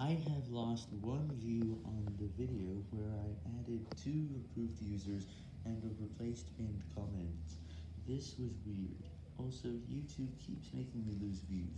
I have lost one view on the video where I added two approved users and a replaced pinned comment. This was weird. Also, YouTube keeps making me lose views.